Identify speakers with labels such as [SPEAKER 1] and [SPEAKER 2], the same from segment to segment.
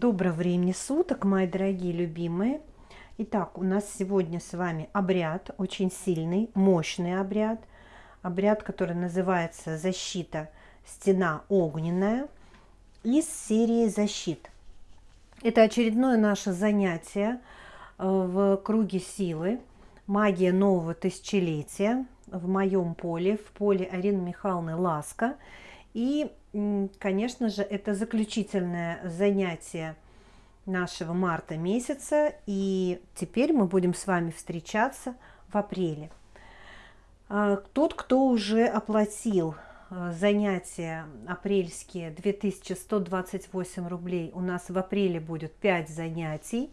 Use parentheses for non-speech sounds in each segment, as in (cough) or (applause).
[SPEAKER 1] Доброго времени суток, мои дорогие любимые. Итак, у нас сегодня с вами обряд, очень сильный, мощный обряд. Обряд, который называется «Защита. Стена огненная» из серии «Защит». Это очередное наше занятие э, в круге силы, магия нового тысячелетия в моем поле, в поле Арины Михайловны Ласка. И конечно же, это заключительное занятие нашего марта месяца, и теперь мы будем с вами встречаться в апреле. А, тот, кто уже оплатил а, занятия апрельские 2128 рублей, у нас в апреле будет 5 занятий.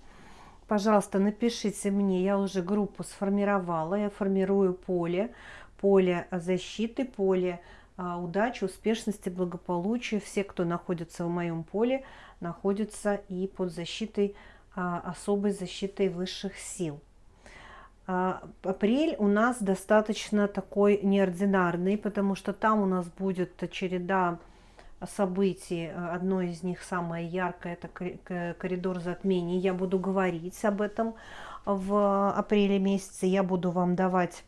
[SPEAKER 1] Пожалуйста, напишите мне, я уже группу сформировала, я формирую поле, поле защиты, поле удачи, успешности, благополучия. Все, кто находится в моем поле, находятся и под защитой, а, особой защитой высших сил. А, апрель у нас достаточно такой неординарный, потому что там у нас будет череда событий. Одно из них самое яркое, это коридор затмений. Я буду говорить об этом в апреле месяце. Я буду вам давать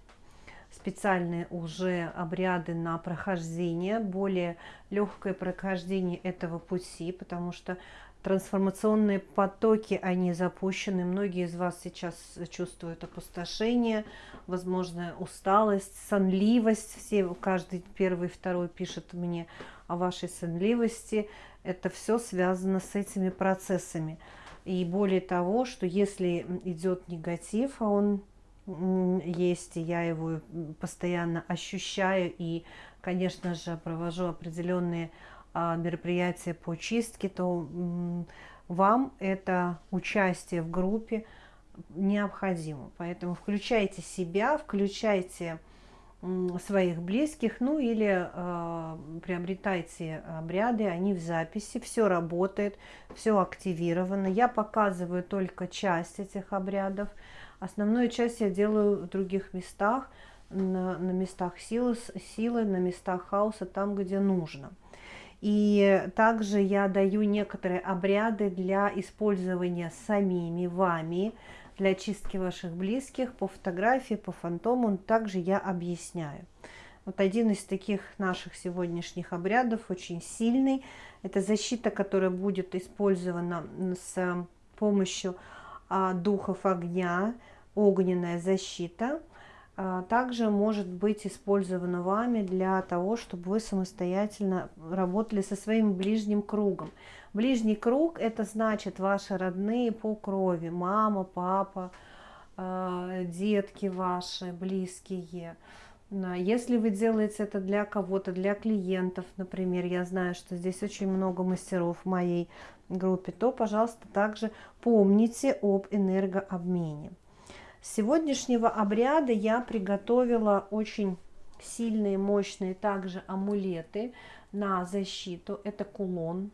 [SPEAKER 1] специальные уже обряды на прохождение, более легкое прохождение этого пути, потому что трансформационные потоки, они запущены. Многие из вас сейчас чувствуют опустошение, возможно, усталость, сонливость. Все, каждый первый, второй пишет мне о вашей сонливости. Это все связано с этими процессами. И более того, что если идет негатив, а он есть, и я его постоянно ощущаю, и, конечно же, провожу определенные а, мероприятия по чистке, то вам это участие в группе необходимо. Поэтому включайте себя, включайте своих близких, ну или э, приобретайте обряды, они в записи, все работает, все активировано. Я показываю только часть этих обрядов, Основную часть я делаю в других местах, на, на местах силы, силы, на местах хаоса, там, где нужно. И также я даю некоторые обряды для использования самими вами, для чистки ваших близких, по фотографии, по фантому, также я объясняю. Вот один из таких наших сегодняшних обрядов, очень сильный, это защита, которая будет использована с помощью духов огня, огненная защита, а, также может быть использована вами для того, чтобы вы самостоятельно работали со своим ближним кругом. Ближний круг – это значит ваши родные по крови, мама, папа, а, детки ваши, близкие. Если вы делаете это для кого-то, для клиентов, например, я знаю, что здесь очень много мастеров в моей группе, то, пожалуйста, также помните об энергообмене. С сегодняшнего обряда я приготовила очень сильные, мощные также амулеты на защиту. Это кулон.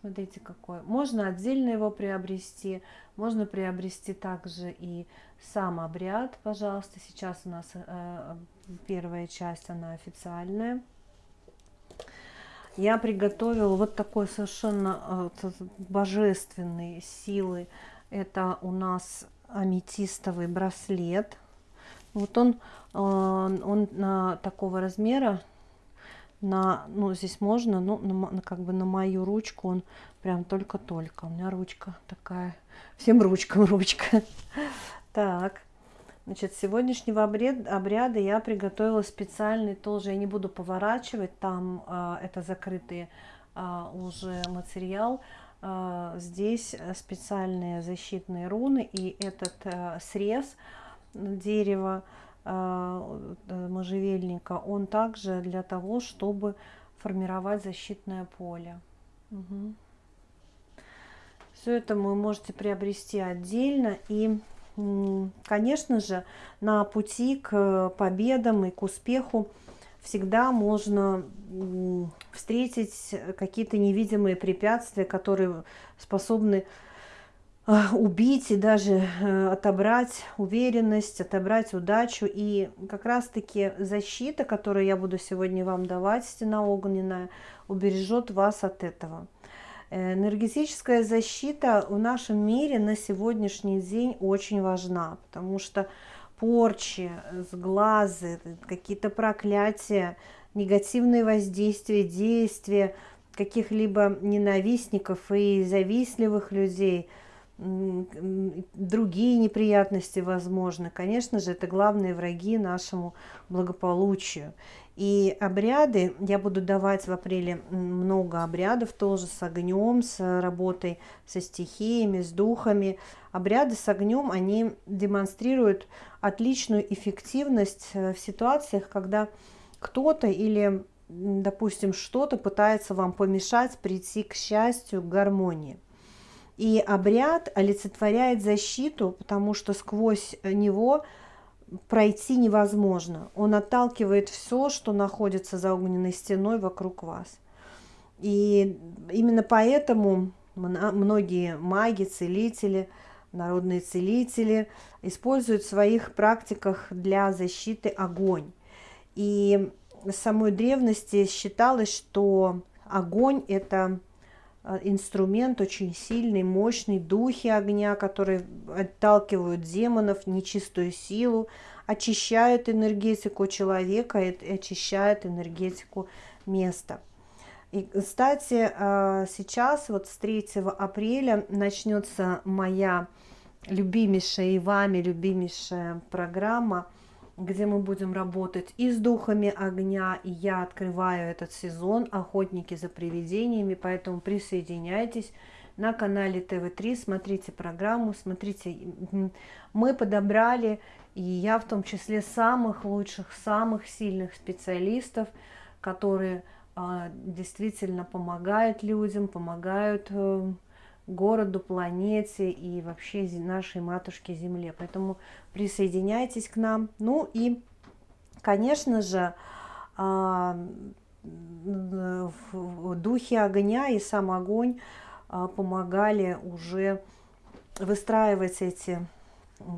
[SPEAKER 1] Смотрите какой. Можно отдельно его приобрести, можно приобрести также и сам обряд. Пожалуйста, сейчас у нас э, первая часть, она официальная. Я приготовила вот такой совершенно э, божественной силы. Это у нас аметистовый браслет. Вот он, э, он на такого размера, на, ну здесь можно, ну на, как бы на мою ручку он прям только-только. У меня ручка такая, всем ручкам ручка. (laughs) Так, значит, сегодняшнего обряд, обряда я приготовила специальный тоже, я не буду поворачивать, там э, это закрытый э, уже материал, а, здесь специальные защитные руны и этот э, срез дерева а, э, можжевельника, он также для того, чтобы формировать защитное поле. Угу. Все это вы можете приобрести отдельно. И, конечно же, на пути к победам и к успеху всегда можно встретить какие-то невидимые препятствия, которые способны убить и даже э, отобрать уверенность, отобрать удачу. И как раз-таки защита, которую я буду сегодня вам давать, стена огненная, убережет вас от этого. Энергетическая защита в нашем мире на сегодняшний день очень важна, потому что порчи, сглазы, какие-то проклятия, негативные воздействия, действия каких-либо ненавистников и завистливых людей – другие неприятности возможны. Конечно же, это главные враги нашему благополучию. И обряды, я буду давать в апреле много обрядов тоже с огнем, с работой со стихиями, с духами. Обряды с огнем, они демонстрируют отличную эффективность э, в ситуациях, когда кто-то или, допустим, что-то пытается вам помешать прийти к счастью, к гармонии. И обряд олицетворяет защиту, потому что сквозь него пройти невозможно. Он отталкивает все, что находится за огненной стеной вокруг вас. И именно поэтому многие маги, целители, народные целители используют в своих практиках для защиты огонь. И с самой древности считалось, что огонь – это инструмент очень сильный, мощный, духи огня, которые отталкивают демонов, нечистую силу, очищают энергетику человека и очищают энергетику места. И, кстати, э, сейчас, вот с 3 апреля, начнется моя любимейшая и вами любимейшая программа – где мы будем работать и с духами огня, и я открываю этот сезон «Охотники за привидениями», поэтому присоединяйтесь на канале ТВ3, смотрите программу, смотрите, мы подобрали, и я в том числе самых лучших, самых сильных специалистов, которые а, действительно помогают людям, помогают э, городу, планете и вообще нашей матушке Земле. Поэтому присоединяйтесь к нам. Ну и, конечно же, а, духи огня и сам огонь а, помогали уже выстраивать эти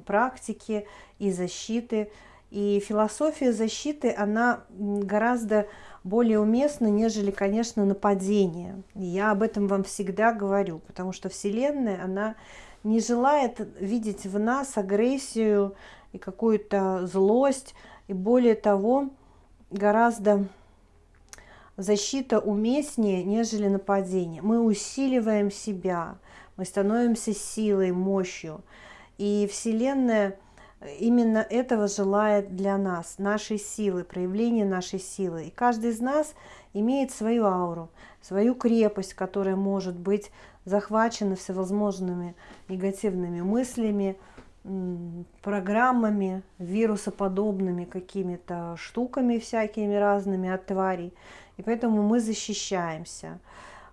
[SPEAKER 1] практики и защиты. И философия защиты, она гораздо более уместно, нежели, конечно, нападение. Я об этом вам всегда говорю, потому что Вселенная, она не желает видеть в нас агрессию и какую-то злость, и более того, гораздо защита уместнее, нежели нападение. Мы усиливаем себя, мы становимся силой, мощью. И Вселенная – именно этого желает для нас, нашей силы, проявления нашей силы. И каждый из нас имеет свою ауру, свою крепость, которая может быть захвачена всевозможными негативными мыслями, программами, вирусоподобными какими-то штуками всякими разными от тварей. И поэтому мы защищаемся.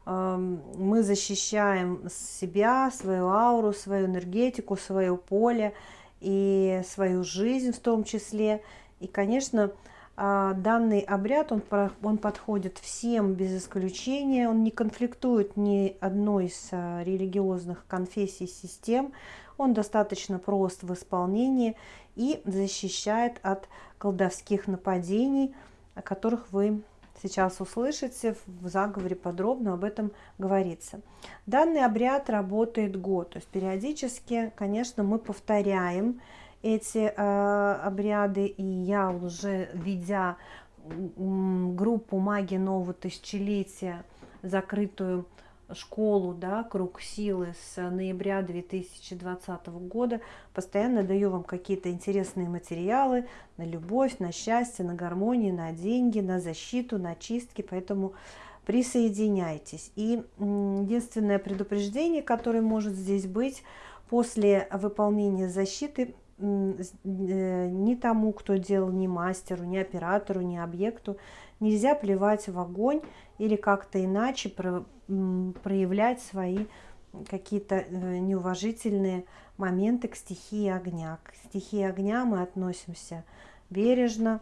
[SPEAKER 1] Мы защищаем себя, свою ауру, свою энергетику, свое поле – и свою жизнь в том числе. И, конечно, а, данный обряд, он, он подходит всем без исключения, он не конфликтует ни одной из а, религиозных конфессий, систем, он достаточно прост в исполнении и защищает от колдовских нападений, о которых вы сейчас услышите, в заговоре подробно об этом говорится. Данный обряд работает год, то есть периодически, конечно, мы повторяем эти э, обряды, и я уже, ведя группу магии нового тысячелетия, закрытую школу, да, круг силы с ноября 2020 года. Постоянно даю вам какие-то интересные материалы на любовь, на счастье, на гармонию, на деньги, на защиту, на чистки. Поэтому присоединяйтесь. И единственное предупреждение, которое может здесь быть, после выполнения защиты э, ни тому, кто делал, ни мастеру, ни оператору, ни объекту, нельзя плевать в огонь или как-то иначе проявлять свои какие-то э, неуважительные моменты к стихии огня. К стихии огня мы относимся бережно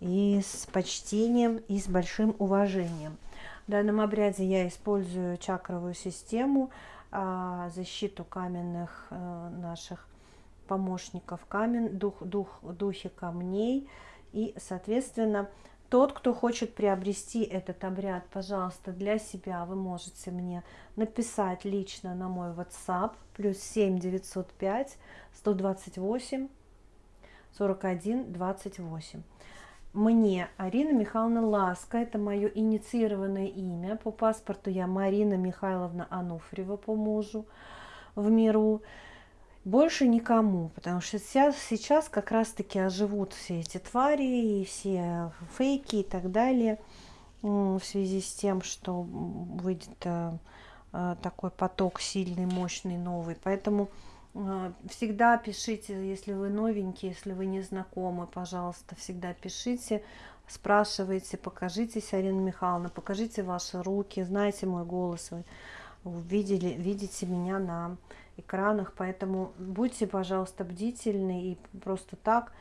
[SPEAKER 1] и с почтением, и с большим уважением. В данном обряде я использую чакровую систему, а, защиту каменных э, наших помощников, камен, дух, дух, духи камней. И, соответственно, Тот, кто хочет приобрести этот обряд, пожалуйста, для себя вы можете мне написать лично на мой WhatsApp плюс 7 905 128 41 28. Мне Арина Михайловна Ласка, это мое инициированное имя. По паспорту я Марина Михайловна Ануфриева по мужу в миру. Больше никому, потому что сейчас, сейчас как раз-таки оживут все эти твари и все фейки и так далее в связи с тем, что выйдет э, э, такой поток сильный, мощный, новый. Поэтому э, всегда пишите, если вы новенький, если вы не знакомы, пожалуйста, всегда пишите, спрашивайте, покажитесь, Арина Михайловна, покажите ваши руки, знаете мой голос, видели, видите меня на экранах, поэтому будьте, пожалуйста, бдительны и просто так,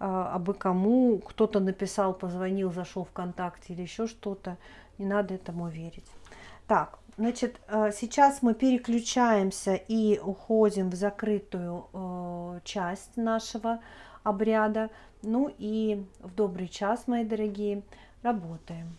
[SPEAKER 1] а, абы кому кто-то написал, позвонил, зашел ВКонтакте или еще что-то, не надо этому верить. Так, значит, а, сейчас мы переключаемся и уходим в закрытую э, часть нашего обряда. Ну и в добрый час, мои дорогие, работаем.